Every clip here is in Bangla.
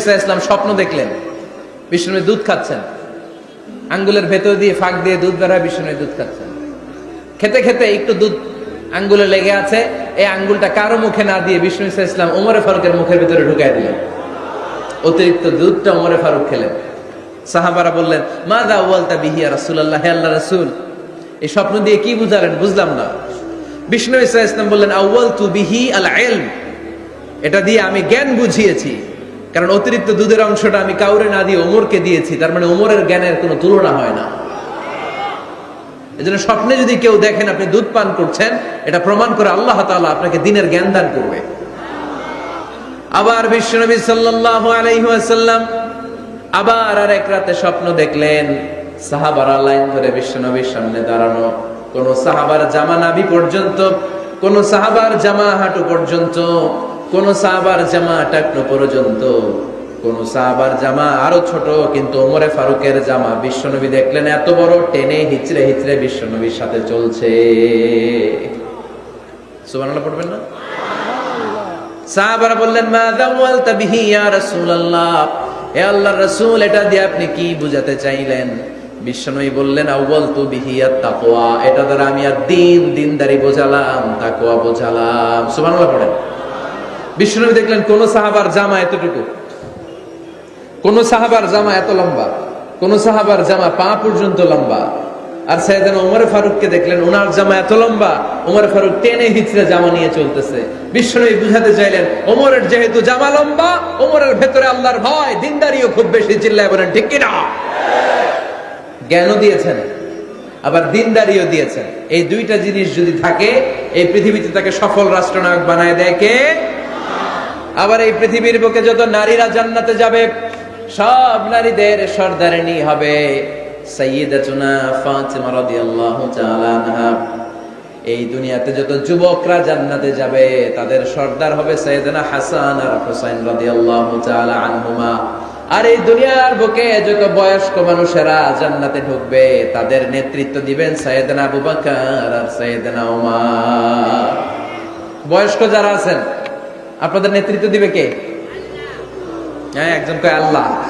ইসা ইসলাম স্বপ্ন দেখলেন। বিশ্বনবী দুধ খাচ্ছেন। আঙ্গুলের ভেতর দিয়ে ফাঁক দিয়ে দুধ বের হয়, বিশ্বনবী দুধ খাচ্ছেন। খেতে খেতে একটু দুধ আঙ্গুলে লেগে আছে। এই আঙ্গুলটা কারও মুখে না দিয়ে বিষ্ণু ইসা ইসলাম ওমরে ফারুকের মুখের ভিতরে ঢুকাই দিলেন। অতিরিক্ত দুধটা ওমরে ফারুক খেলেন। সাহাবারা বললেন মা দা ওয়ালতা বিহিয়া রাসূলুল্লাহ, হে আল্লাহ রাসুল? এই স্বপ্ন দিয়ে কি বুঝালেন? বুঝলাম না। বিষ্ণু ইসা ইসলাম বললেন আউয়াল তু বিহি আল এটা দিয়ে আমি জ্ঞান বুঝিয়েছি। কারণ অতিরিক্ত দুধের অংশটা আমি কাউরে না দিয়ে ওমরকে দিয়েছি, তার মানে ওমরের জ্ঞানের কোনো তুলনা হয় না। এজন্য স্বপ্নে যদি কেউ দেখেন আপনি দুধ পান করছেন, এটা প্রমাণ করে আল্লাহ তাআলা আপনাকে দিনের জ্ঞান দান করবে। আবার সাল্লাল্লাহু আলাইহি ওয়াসাল্লাম আবার আর এক রাতে স্বপ্ন দেখলেন, সাহাবারা লাইন ধরে বিশ্বনবীর সামনে দাঁড়ানো। কোন সাহাবার জামা নাভি পর্যন্ত, কোন সাহাবার জামা হাঁটু পর্যন্ত কোন সাহাবার জামা টাকনো পর্যন্ত, কোন সাহাবার জামা আরও ছোট, কিন্তু ওমরে ফারুকের জামা বিশ্বনবী দেখলেন এত বড়, টেনে হিচড়ে হিচড়ে বিশ্বনবীর সাথে চলছে। সুবহানাল্লাহ পড়বেন না? সাহাবারা বললেন, মা দাওয়ালতা বিহি ইয়া রাসূলুল্লাহ? হে আল্লাহর রাসূল, এটা দিয়ে আপনি কি বুঝাতে চাইলেন? বিশ্বনবী বললেন আউয়াল তু বিহি তাকওয়া, এটা দ্বারা আমি আর দিন দিনদারি বোঝালাম, তাকওয়া বোঝালাম। সুবহানাল্লাহ পড়েন। বিশ্বনবী দেখলেন, কোন সাহাবার জামা এতটুকু। কোন সাহাবার জামা এত লম্বা। কোন সাহাবার জামা পা পর্যন্ত লম্বা। আর সাইয়েদানা ওমর ফারুককে দেখলেন, ওনার জামা এত লম্বা, ওমর ফারুক টেনে হিচড়ে জামা নিয়ে চলতেছে। বিশ্বনবী বুঝাতে চাইলেন, ওমরের যেহেতু জামা লম্বা, ওমরের ভেতরে আল্লাহর ভয়, দিনদারিও খুব বেশি, চিল্লায় বলেন, ঠিক কিনা? জ্ঞানও দিয়েছেন, আবার দিনদারিও দিয়েছেন। এই দুইটা জিনিস যদি থাকে, এই পৃথিবীতে তাকে সফল রাষ্ট্রনায়ক বানায় দেয় কে? আবার এই পৃথিবীর বুকে যত নারীরা জান্নাতে যাবে, সব নারীদের সর্দারিনী হবে এই দুনিয়াতে যত যুবকরা জান্নাতে যাবে, তাদের সর্দার হবে সাইয়েদনা হাসান আর হুসাইন রাদিয়াল্লাহু আনহুমা। আর এই দুনিয়ার বুকে যত বয়স্ক মানুষেরা জান্নাতে ঢুকবে, তাদের নেতৃত্ব দিবেন সাইয়েদনা আবু বকর আর সাইয়েদনা ওমর বয়স্ক যারা আছেন আপনাদের নেতৃত্ব দিবে কে? হ্যাঁ একজন কয় আল্লাহ।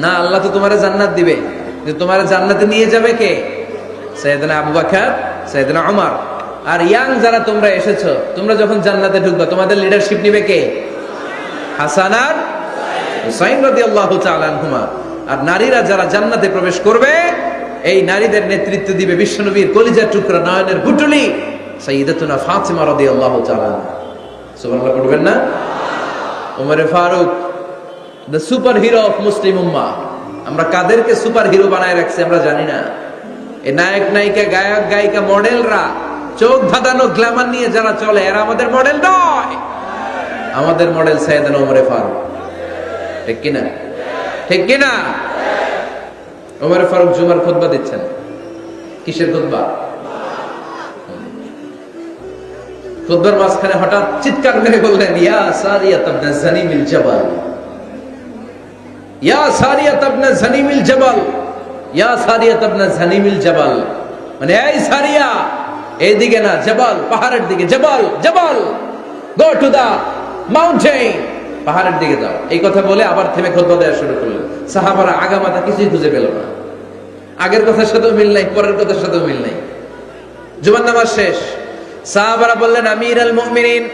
না আল্লাহ তো তোমার জান্নাত দিবে। যে তোমার জান্নাতে নিয়ে যাবে কে? সৈয়দনা আবু বকর সৈয়দনা ওমর আর ইয়াং যারা তোমরা এসেছ তোমরা যখন জান্নাতে ঢুকবে তোমাদের লিডারশিপ নিবে কে? হাসান আর হুসাইন রাদিয়াল্লাহু তাআলা আনহুমা। আর নারীরা যারা জান্নাতে প্রবেশ করবে এই নারীদের নেতৃত্ব দিবে বিশ্বনবীর কলিজার টুকরা নয়নের গুটুলি সাইয়্যিদাতুনা ফাতিমা রাদিয়াল্লাহু তাআলা সুবহানাল্লাহ, পড়বেন না? ওমরে Farooq the super hero of Muslim উম্মা আমরা কাদেরকে সুপার হিরো বানায় রাখছি আমরা জানি না। এই নায়ক, নায়িকা, গায়ক, গায়িকা, মডেলরা, চোখ ধাঁধানো গ্ল্যামার নিয়ে যারা চলে, এরা আমাদের মডেল নয়। আমাদের মডেল সাইয়েদানা ওমরে ফারুক। ঠিক কিনা? ঠিক কিনা? ওমরে ফারুক জুমার খুতবা দিচ্ছেন। কিসের খুতবা? খুতবার মাঝখানে হঠাৎ চিৎকার মেরে বললেন, ইয়া সারিয়াত ইবনে জানিমিল জাবাল। ইয়া সারিয়াত ইবনে জানিমিল জাবাল। ইয়া সারিয়াত ইবনে জানিমিল জাবাল। মানে এই সারিয়া, এইদিকে না, জাবাল, পাহাড়ের দিকে, জাবাল জাবাল। গো টু দা মাউন্টেন পাহাড়ের দিকে যাও। এই কথা বলে আবার থেমে খুতবা দেওয়া শুরু করলেন। সাহাবারা আগামাতা কিছুই খুঁজে পেল না। আগের কথার সাথেও মিল নাই, পরের কথার সাথেও মিল নাই। জুমার নামাজ শেষ। সাহাবারা বললেন আমির আল মুমিনিন,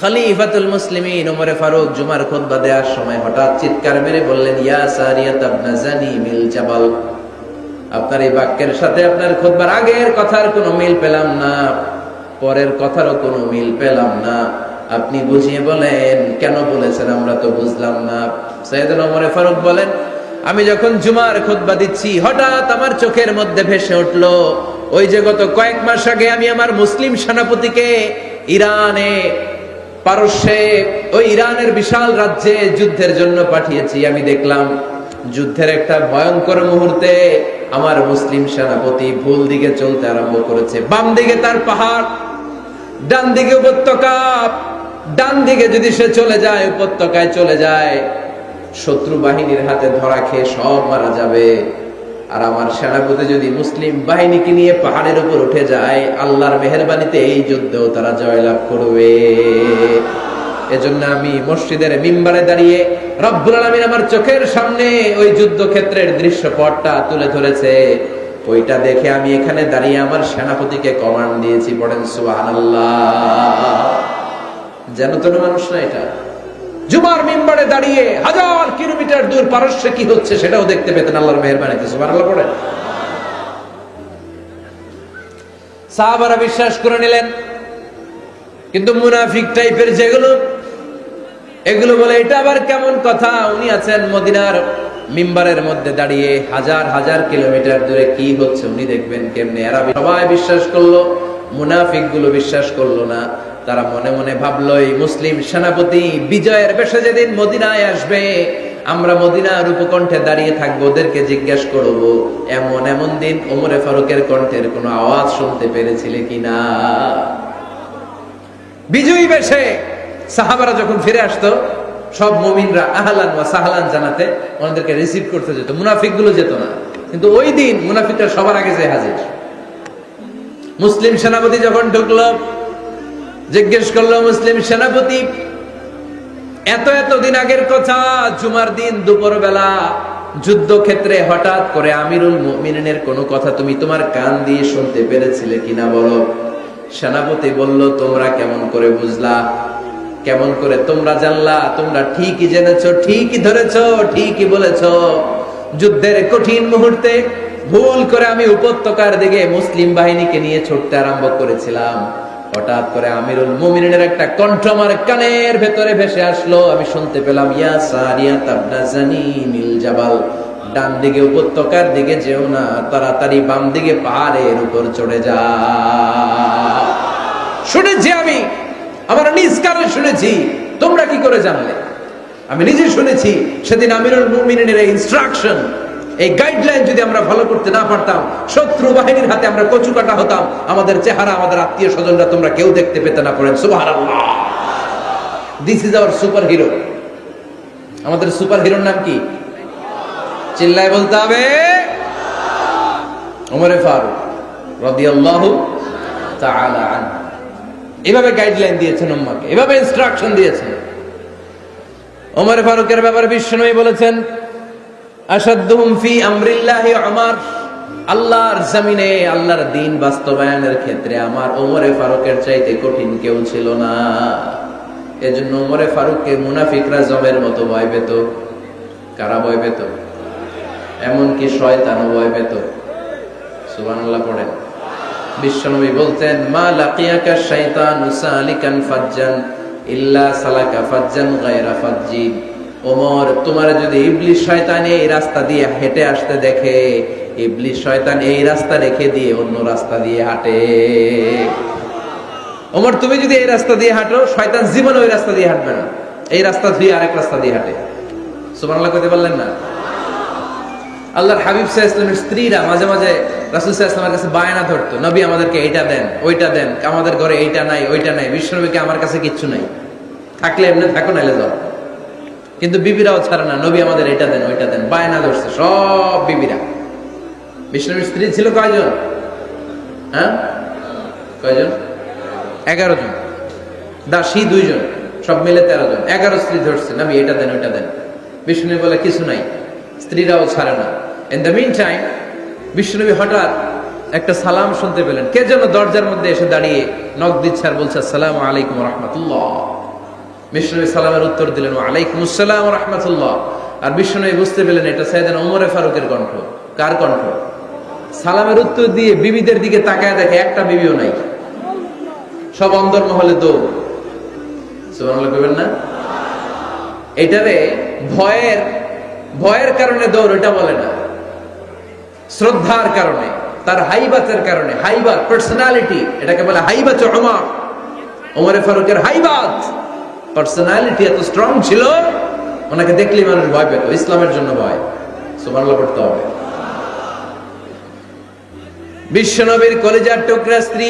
খলিফাতুল মুসলিমিন। ওমরে ফারুক জুমার খুতবা দেওয়ার সময় হঠাৎ চিৎকার মেরে বললেন, ইয়া সারিয়াত ইবনে জানিমিল জাবাল। আপনার এই বাক্যের সাথে আপনার খুতবার আগের কথার কোনো মিল পেলাম না, পরের কথারও কোনো মিল পেলাম না। আপনি বুঝিয়ে বলেন, কেন বলেছেন আমরা তো বুঝলাম না? সৈয়দনা ওমরে ফারুক বলেন, আমি যখন জুমার খুতবা দিচ্ছি, হঠাৎ আমার চোখের মধ্যে ভেসে উঠল ওই যে গত কয়েক মাস আগে আমি আমার মুসলিম সেনাপতিকে ইরানে, পারস্যে, ওই ইরানের বিশাল রাজ্যে যুদ্ধের জন্য পাঠিয়েছি। আমি দেখলাম যুদ্ধের একটা ভয়ঙ্কর মুহূর্তে আমার মুসলিম সেনাপতি ভুল দিকে চলতে আরম্ভ করেছে। বাম দিকে তার পাহাড়, ডান দিকে উপত্যকা, ডান দিকে যদি সে চলে যায়, উপত্যকায় চলে যায়, শত্রু বাহিনীর হাতে ধরা খেয়ে সব মারা যাবে। আর আমার সেনাপতি যদি মুসলিম বাহিনীকে নিয়ে পাহাড়ের উপর উঠে যায়, আল্লাহর মেহরবানিতে এই যুদ্ধেও তারা জয়লাভ করবে। এজন্য আমি মসজিদের মিম্বারে দাঁড়িয়ে রব্বুল আলামিন আমার চোখের সামনে ওই যুদ্ধক্ষেত্রের দৃশ্যপটটা তুলে ধরেছে। ওইটা দেখে আমি এখানে দাঁড়িয়ে আমার সেনাপতিকে কমান্ড দিয়েছি, পড়েন সুবহানাল্লাহ। যেন তেন মানুষ না এটা? জুমার মিম্বারে দাঁড়িয়ে হাজার কিলোমিটার দূর পারস্যে কি হচ্ছে সেটাও দেখতে পেতেন আল্লাহর মেহরবানিতে সুবহানাল্লাহ পড়েন সাহাবারা বিশ্বাস করে নিলেন, কিন্তু মুনাফিক টাইপের যেগুলো, এগুলো বলে, এটা আবার কেমন কথা? উনি আছেন মদিনার মিম্বারের মধ্যে দাঁড়িয়ে হাজার হাজার কিলোমিটার দূরে কি হচ্ছে উনি দেখবেন কেমনে? এরা সবাই বিশ্বাস করল মুনাফিকগুলো বিশ্বাস করল না। তারা মনে মনে ভাবলো মুসলিম সেনাপতি বিজয়ের বেশে যেদিন মদিনায় আসবে, আমরা মদিনার উপকণ্ঠে দাঁড়িয়ে থাকব, ওদেরকে জিজ্ঞাসা করব, এমন এমন দিন ওমরে ফারুকের কণ্ঠের কোনো আওয়াজ শুনতে পেরেছিলে কিনা বিজয়ী বেশে সাহাবারা যখন ফিরে আসতো, সব মমিনরা আহলান ওয়া সাহলান জানাতে ওনাদেরকে রিসিভ করতে যেত মুনাফিকগুলো যেত না। কিন্তু ওই দিন মুনাফিকরা সবার আগে যে হাজির। মুসলিম সেনাপতি যখন ঢুকলো জিজ্ঞেস করল, মুসলিম সেনাপতি, এত এত দিন আগের কথা, জুমার দিন দুপুর বেলা যুদ্ধক্ষেত্রে হঠাৎ করে আমিরুল মুমিনের কোনো কথা তুমি তোমার কান দিয়ে শুনতে পেরেছিলে কিনা বলো? সেনাপতি বলল, তোমরা কেমন করে বুঝলা, কেমন করে তোমরা জানলা, তোমরা ঠিকই জেনেছ, ঠিকই ধরেছ, ঠিকই বলেছ। যুদ্ধের কঠিন মুহূর্তে ভুল করে আমি উপত্যকার দিকে মুসলিম বাহিনীকে নিয়ে ছুটতে আরম্ভ করেছিলাম। হঠাৎ করে আমিরুল মুমিনের একটা কণ্ঠ আমার কানের ভেতরে ভেসে আসলো। আমি শুনতে পেলাম, ইয়া সারিয়া তাবনা জানি মিল জাবাল। ডান দিকে উপত্যকার দিকে যেও না, তাড়াতাড়ি বাম দিকে পাহাড়ের উপর চড়ে যা। শুনেছি আমি, আমার নিজ কানে শুনেছি, তোমরা কি করে জানলে? আমি নিজে শুনেছি, সেদিন আমিরুল মুমিনের ইনস্ট্রাকশন এই গাইডলাইন যদি আমরা ফলো করতে না পারতাম, শত্রু বাহিনীর হাতে আমরা কচু কাটা হতাম, আমাদের চেহারা, আমাদের আত্মীয় স্বজনরা তোমরা কেউ দেখতে পেতে না পড়েন। সুবহানাল্লাহ। This is our super hero আমাদের সুপার হিরোর নাম কি? চিল্লায় বলতে হবে। ওমরে ফারুক রাদিয়াল্লাহু তাআলা আনহু। এভাবে গাইডলাইন দিয়েছেন উম্মাকে, এভাবে ইনস্ট্রাকশন দিয়েছেন। ওমর ফারুকের ব্যাপারে বিশ্বনবী বলেছেন উমর। আল্লাহর জমিনে, আল্লাহর দিন বাস্তবায়নের ক্ষেত্রে আমার ওমরে ফারুকের চাইতে কঠিন কেউ ছিল না। এজন্য ওমরে ফারুককে মুনাফিকরা জমের মতো ভয় পেত। কারা ভয় পেত? এমনকি শয়তানও ভয় পেত। সুবহানাল্লাহ পড়েন। বিশ্বনবী বলতেন, মা লাকিয়াকা শাইতানু ফাজ্জান, ইল্লা সালাকা ফাজ্জান গায়রা ফাজ্জিন। ওমর, তোমার যদি ইবলিস শয়তান এই রাস্তা দিয়ে হেঁটে আসতে দেখে, ইবলিস শয়তান এই রাস্তা রেখে দিয়ে অন্য রাস্তা দিয়ে হাঁটে। ওমর, তুমি যদি এই রাস্তা দিয়ে হাঁটো, শয়তান জীবনে ওই রাস্তা দিয়ে হাঁটবে না। এই রাস্তা ধুয়ে আরেক রাস্তা দিয়ে হাঁটে। সুবহানাল্লাহ কইতে পারলেন না? আল্লাহর হাবিব সাহা ইসলামের স্ত্রীরা মাঝে মাঝে রাসুল সাহা ইসলামের কাছে বায়না ধরতো, নবী আমাদেরকে এইটা দেন, ওইটা দেন, আমাদের ঘরে এইটা নাই, ওইটা নাই, বিশ্বনবীকে আমার কাছে কিচ্ছু নাই। থাকলে এমনি থাকো, নাইলে যাও। কিন্তু বিবিরাও ছাড়ে না। নবী আমাদের এটা দেন, ওইটা দেন। বায়না ধরছে সব বিবিরা। বিষ্ণবীর স্ত্রী ছিল কয়জন? হ্যাঁ? কয়জন? এগারো জন। দাসী দুইজন, সব মিলে তেরো জন। এগারো স্ত্রী ধরছে, নবী এটা দেন, ওইটা দেন। বিষ্ণু বলে কিছু নাই, স্ত্রীরাও ছাড়ে না। ইন দ্য মিন টাইম বিষ্ণুনবী হঠাৎ একটা সালাম শুনতে পেলেন। কে যেন দরজার মধ্যে এসে দাঁড়িয়ে নক দিচ্ছে আর বলছে, আসসালাম আলাইকুম রহমতুল্লাহ। বিষ্ণুনবী সালামের উত্তর দিলেন আলাইকুম আসসালাম রহমতুল্লাহ। আর বিষ্ণুনবী বুঝতে পেলেন, এটা সাইদান ওমরে ফারুকের কণ্ঠ। কার কণ্ঠ? সালামের উত্তর দিয়ে বিবিদের দিকে তাকায় দেখে একটা বিবিও নাই। সব অন্দর মহলে দৌড়। সুবহানাল্লাহ না? এটারে ভয়ের ভয়ের কারণে দৌড়, এটা বলে না। শ্রদ্ধার কারণে, তার হাইবাতের কারণে হাইবাত পার্সোনালিটি এটাকে বলে হাইবাত ওমর ওমরে ফারুকের হাইবাত। পার্সোনালিটি এত স্ট্রং ছিল, ওনাকে দেখলেই মানুষ ভয় পেত, ইসলামের জন্য ভয়। সুবহানাল্লাহ পড়তে হবে। বিশ্বনবীর কলেজার টুকরা স্ত্রী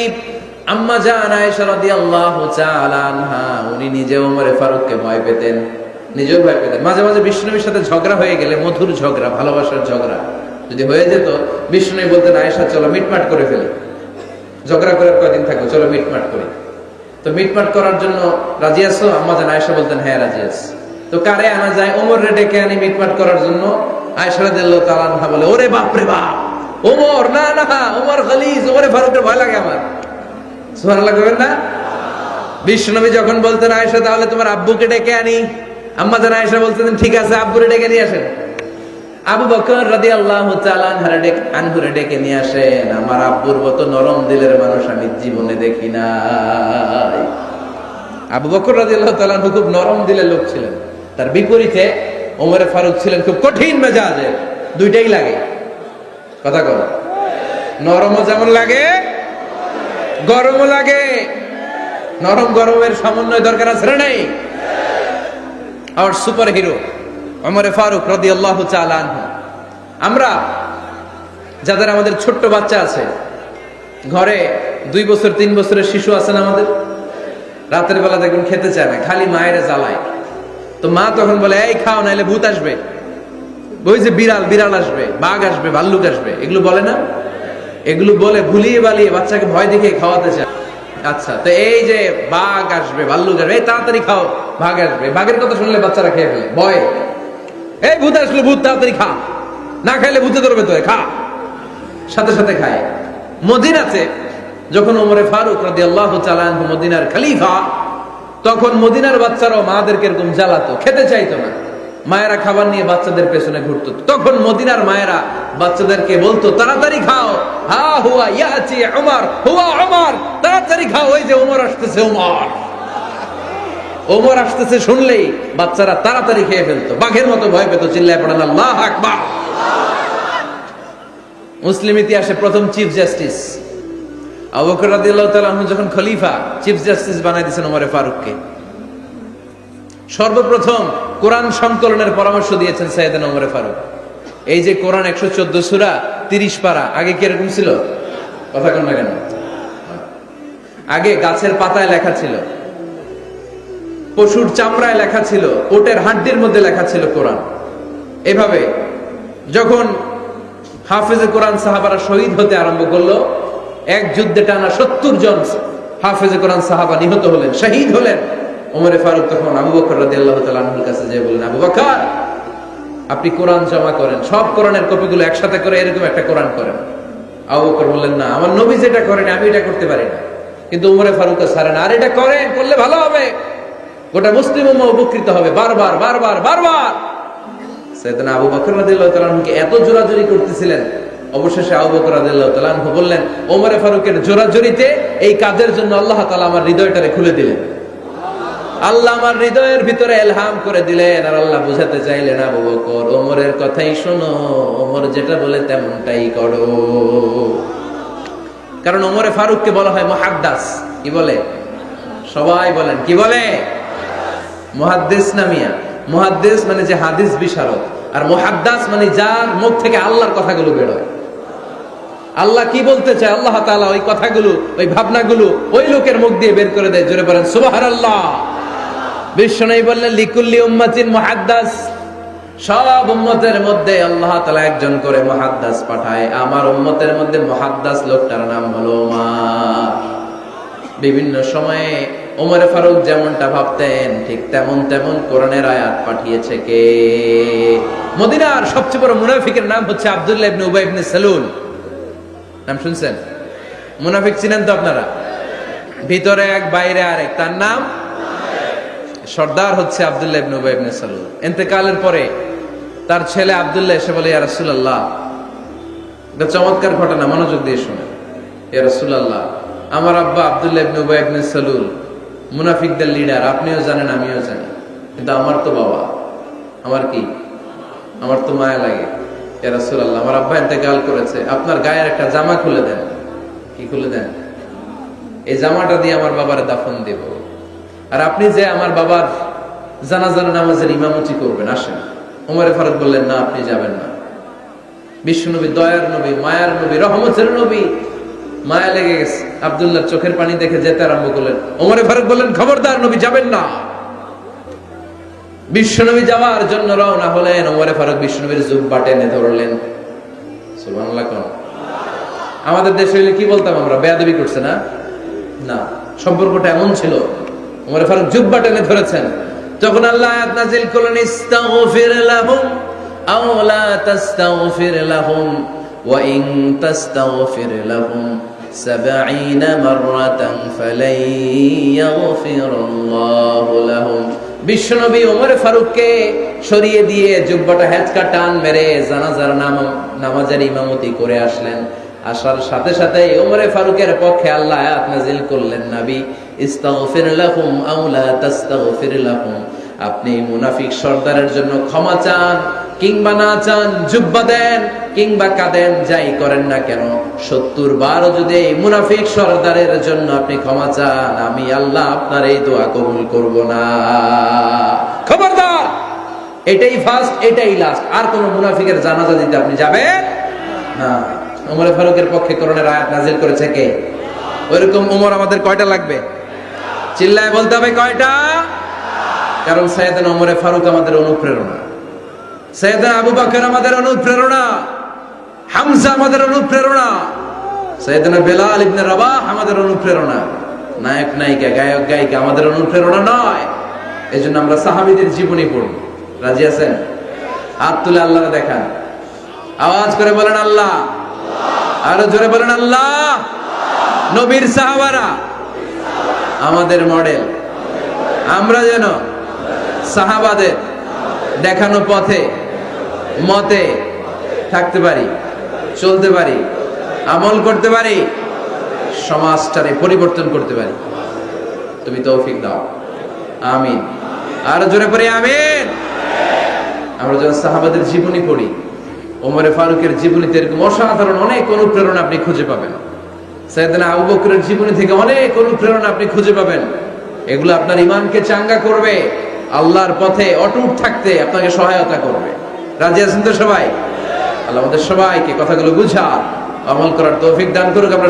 আম্মা জান আয়েশা রাদিয়াল্লাহু তাআলা আনহা, উনি নিজে ফারুককে ভয় পেতেন, নিজেও ভয় পেতেন। মাঝে মাঝে সাথে ঝগড়া হয়ে গেলে, মধুর ঝগড়া, ভালোবাসার ঝগড়া যদি হয়ে যেত বিষ্ণুবী বলতেন, আয়েশা, চলো মিটমাট করে ফেলে। ঝগড়া করে কয়দিন থাকব? চলো মিটমাট করি। তো মিটমাট করার জন্য রাজি আছো? আম্মা জান, আয়েশা বলতেন হ্যাঁ রাজি আছি। তো কারে আনা যায়? ওমর রে ডেকে আনি মিটমাট করার জন্য। আয়েশা রাদিয়াল্লাহু তাআলা আনহা বলে, ওরে বাপ রে বাপ, ওমর, না না, ওমর খালিজ, ওমরে ফারুকের ভয় লাগে আমার। সুবহানাল্লাহ কইবেন না? বিশ্বনবী যখন বলতেন, আয়েশা, তাহলে তোমার আব্বুকে ডেকে আনি। আম্মা জান, আয়েশা বলতেন, ঠিক আছে, আব্বুরে ডেকে নিয়ে আসেন। আবু বকর রাদিয়াল্লাহু আল্লাহ আনহুরে ডেকে নিয়ে আসেন, আমার আব্বুর মতো নরম দিলের মানুষ আমি জীবনে দেখি নাই। আবু বকর রাদিয়াল্লাহু তাআলা আনহু খুব নরম দিলের লোক ছিলেন। তার বিপরীতে ওমরে ফারুক ছিলেন খুব কঠিন মেজাজের দুইটাই লাগে। কথা কর নরমও যেমন লাগে, গরমও লাগে। নরম গরমের সমন্বয় দরকার আছে না নাই? আর সুপার হিরো অমরে ফারুক রদি আল্লাহ চালান আমরা, যাদের আমাদের ছোট্ট বাচ্চা আছে, ঘরে দুই বছর, তিন বছরের শিশু আছেন আমাদের? রাতের বেলা দেখুন খেতে চায় না, খালি মায়ের জ্বালায়। তো মা তখন বলে, এই খাও, নাইলে ভূত আসবে। ওই যে বিড়াল বিড়াল আসবে, বাঘ আসবে, ভাল্লুক আসবে। এগুলো বলে না? এগুলো বলে ভুলিয়ে বালিয়ে বাচ্চাকে ভয় দেখে খাওয়াতে চায়। আচ্ছা তো এই যে বাঘ আসবে, ভাল্লুক আসবে, এই তাড়াতাড়ি খাও বাঘ আসবে। বাঘের কথা শুনলে বাচ্চারা খেয়ে ফেলে, ভয়। এই ভূত আসলে ভূত, তাড়াতাড়ি খা। না খাইলে ভূতে ধরবে তো খা। সাথে সাথে খায়। মদিনাতে যখন ওমরে ফারুক রাদি আল্লাহ মদিনার খালিফা, তখন মদিনার বাচ্চারাও মাদেরকে এরকম জ্বালাতো, খেতে চাইতো না। মায়েরা খাবার নিয়ে বাচ্চাদের পেছনে ঘুরতো। তখন মদিনার মায়েরা বাচ্চাদেরকে বলতো, তাড়াতাড়ি খাও। হা হুয়া ইয়াচি ওমর হুয়া ওমর তাড়াতাড়ি খাও। ওই যে ওমর আসতেছে ওমর ওমর আসতেছে শুনলেই বাচ্চারা তাড়াতাড়ি খেয়ে ফেলতো। বাঘের মতো ভয় পেত, চিল্লায় পড়েন আল্লাহ আকবার। মুসলিম ইতিহাসে প্রথম চিফ জাস্টিস। যখন খলিফা, চিফ জাস্টিস বানাই দিয়েছেন ফারুককে। সর্বপ্রথম কোরআন সংকলনের পরামর্শ দিয়েছেন সৈয়দান ওমরে ফারুক। এই যে কোরআন চোদ্দ সুরা তিরিশ পারা, আগে কি ছিল? কথা কন না কেন? আগে গাছের পাতায় লেখা ছিল। পশুর চামড়ায় লেখা ছিল, ওটের হাড্ডির মধ্যে লেখা ছিল কোরআন। এভাবে যখন হাফেজে কোরআন সাহাবারা শহীদ হতে আরম্ভ করল, এক যুদ্ধে টানা সত্তর জন হাফেজে কোরআন সাহাবা নিহত হলেন, শহীদ হলেন। ওমরে ফারুক তখন আবু বকর তাআলা আনহুর কাছে যেয়ে বললেন, আবু বকর, আপনি কোরআন জমা করেন, সব কোরআনের কপিগুলো একসাথে করে এরকম একটা কোরআন করেন। আবু বকর বললেন, না, আমার নবী যেটা করেন, আমি এটা করতে পারি না। কিন্তু উমরে ফারুক সারেন আর এটা করেন, করলে ভালো হবে। গোটা মুসলিম উপকৃত হবে। বারবার বারবার বারবার! সেদিন আবু বকর রাদিয়াল্লাহু তাআলা আনহুকে এত জোরাজুরি করতেছিলেন। অবশেষে আবু বকর রাদিয়াল্লাহু তাআলা বললেন, ওমরে ফারুকের জোরাজুরিতে এই কাজের জন্য আল্লাহ তাআলা আমার হৃদয়টারে খুলে দিলেন। আল্লাহ আমার হৃদয়ের ভিতরে এলহাম করে দিলেন আর আল্লাহ বুঝাতে চাইলেন, আবু বকর, ওমরের কথাই শোনো, ওমর যেটা বলে তেমনটাই করো। কারণ ওমরে ফারুককে বলা হয় মহাদ্দাস। কি বলে? সবাই বলেন, কি বলে? মহাদ্দেস নামিয়া মহাদ্দেস মানে যে হাদিস বিশারদ, আর মহাদ্দাস মানে যার মুখ থেকে আল্লাহর কথাগুলো বেরোয় আল্লাহ কি বলতে চায়? আল্লাহ তাআলা ওই কথাগুলো, ওই ভাবনাগুলো ওই লোকের মুখ দিয়ে বের করে দেয়। জোরে বলেন, সুবহানাল্লাহ। বিশ্বনবী বললেন, লিকুল্লি উম্মাতিন মুহাদ্দাস। সব উম্মতের মধ্যে আল্লাহ তাআলা একজন করে মুহাদ্দাস পাঠায়। আমার উম্মতের মধ্যে মুহাদ্দাস লোকটার নাম হলো মা বিভিন্ন সময়ে ওমরে ফারুক যেমনটা ভাবতেন, ঠিক তেমন তেমন কোরআনের আয়াত পাঠিয়েছে কে? মদিনার সবচেয়ে বড় মুনাফিকের নাম হচ্ছে আব্দুল্লাহ ইবনে উবাই ইবনে সালুল নাম শুনছেন? মুনাফিক চিনেন তো আপনারা? ভিতরে এক, বাইরে আরেক। তার নাম? সর্দার হচ্ছে আব্দুল্লাহ ইবনে উবাই ইবনে সালুল ইন্তেকালের পরে তার ছেলে আব্দুল্লাহ এসে বলে, ইয়া রাসূলুল্লাহ। এটা চমৎকার ঘটনা, মনোযোগ দিয়ে শুনে ইয়া রাসূলুল্লাহ, আমার আব্বা আব্দুল্লাহ ইবনে উবাই ইবনে সালুল মুনাফিকদের লিডার আপনিও জানেন, আমিও জানি। কিন্তু আমার তো বাবা, আমার কি? আমার তো মায়া লাগে। ইয়া রাসূলুল্লাহ, আমার আব্বা এতে গাল করেছে, আপনার গায়ের একটা জামা খুলে দেন। কি খুলে দেন? এই জামাটা দিয়ে আমার বাবার দাফন দেব। আর আপনি যে আমার বাবার জানাজার নামাজের ইমামতি করবেন, আসেন। ওমরে ফারুক বললেন, না, আপনি যাবেন না। বিশ্বনবী দয়ার নবী, মায়ার নবী, রহমতের নবী, মায়া লেগে গেছে। আবদুল্লাহ চোখের পানি দেখে যেতে আরম্ভ করলেন। ওমরে ফারুক বললেন, খবরদার, নবী যাবেন না। বিশ্বনবী যাওয়ার জন্য রওনা হলেন। ওমরে ফারুক বিশ্বনবীর জুব্বা টেনে ধরলেন। আমাদের দেশে হইলে কি বলতাম আমরা? বেয়াদবি করছে না? না, সম্পর্কটা এমন ছিল। উমর ফারুক জুব্বা টেনে ধরেছেন। তখন আল্লাহ আয়াত করলেন, ইস্তাগফির লাহুম আও লা তাস্তাগফির লাহুম ওয়া ইন তাস্তাগফির লাহুম। 70 মাররাতান ফালাই ইয়াগফিরুল্লাহু লাহুম বিশ্বনবী ওমর ফারুককে সরিয়ে দিয়ে হেঁচকা টান মেরে জানাজার নাম, নামাজের ইমামতি করে আসলেন। আসার সাথে সাথে ওমরে ফারুকের পক্ষে আল্লাহ আয়াত করলেন, নবী, ইস্তাগফির লাহুম আও লা তাস্তাগফির আপনি মুনাফিক সর্দারের জন্য ক্ষমা চান, কিংবা না চান, জুব্বা দেন। কিংবা কাঁদেন, যাই করেন না কেন সত্তর বারও যদি এই মুনাফিক সর্দারের জন্য আপনি ক্ষমা চান, আমি আল্লাহ আপনার এই দোয়া কবুল করব না। খবরদার, এটাই ফার্স্ট এটাই লাস্ট আর কোন মুনাফিকের জানাজা দিতে আপনি যাবেন? না। ওমর ফারুকের পক্ষে করোনার আয়াত নাজিল করেছে কে? ওইরকম ওমর আমাদের কয়টা লাগবে? চিল্লায় বলতে হবে কয়টা? কারণ সৈয়দান ওমরে ফারুক আমাদের অনুপ্রেরণা। সৈয়দান আবু বাকর আমাদের অনুপ্রেরণা। হামজা আমাদের অনুপ্রেরণা। সৈয়দানা বেলাল ইবনে রাবাহ আমাদের অনুপ্রেরণা। নায়ক, নায়িকা, গায়ক, গায়িকা আমাদের অনুপ্রেরণা নয়। এজন্য আমরা সাহাবীদের জীবনী পড়ব। রাজি আছেন? হাত তুলে আল্লাহরে দেখান। আওয়াজ করে বলেন আল্লাহ। আরও জোরে বলেন আল্লাহ। নবীর সাহাবারা। আমাদের মডেল। আমরা যেন সাহাবাদের দেখানো পথে, মতে থাকতে পারি। চলতে পারি, আমল করতে পারি, সমাজটারে পরিবর্তন করতে পারি। তুমি তৌফিক দাও। আমিন। আর জোরে পড়ি আমিন। আমরা যখন সাহাবাদের জীবনী পড়ি, ওমরে ফারুকের জীবনীতে এরকম অসাধারণ অনেক অনুপ্রেরণা আপনি খুঁজে পাবেন। সাইয়েদনা আবু বকরের জীবনী থেকে অনেক অনুপ্রেরণা আপনি খুঁজে পাবেন। এগুলো আপনার ইমানকে চাঙ্গা করবে, আল্লাহর পথে অটুট থাকতে আপনাকে সহায়তা করবে। রাজি আছেন তো সবাই? আল্লাহ আমাদের সবাইকে কথাগুলো বুঝা আমল করার তৌফিক দান করুক। আমরা